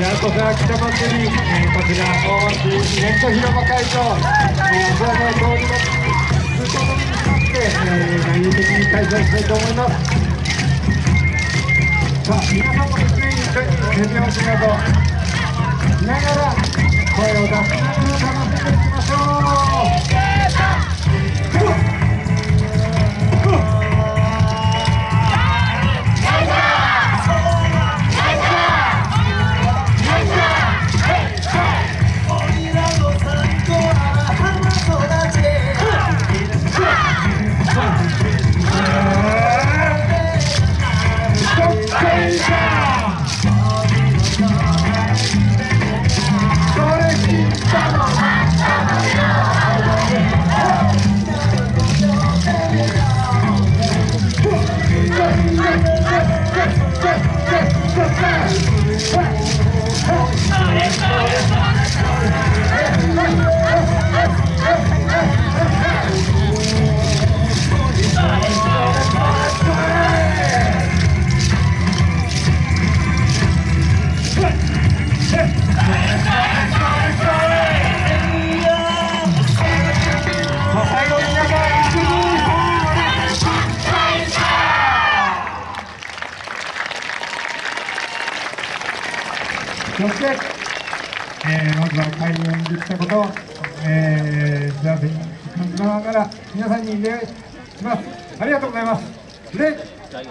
にわたってやっとさ北祭り、えー、こちら大町ネット広場会場、えー、ご案内通りの通行止めに使って、えー、内容的に開催したいと思いますさあ皆さんもですね一緒に手拍子などしながら声を出しながら楽しんでくださいそして、えー、まずは開演できたことを、えー、幸せに感じながら皆さんに礼します。ありがとうございます。で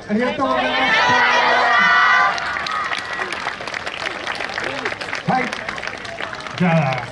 ありがとうございました。はいじゃあ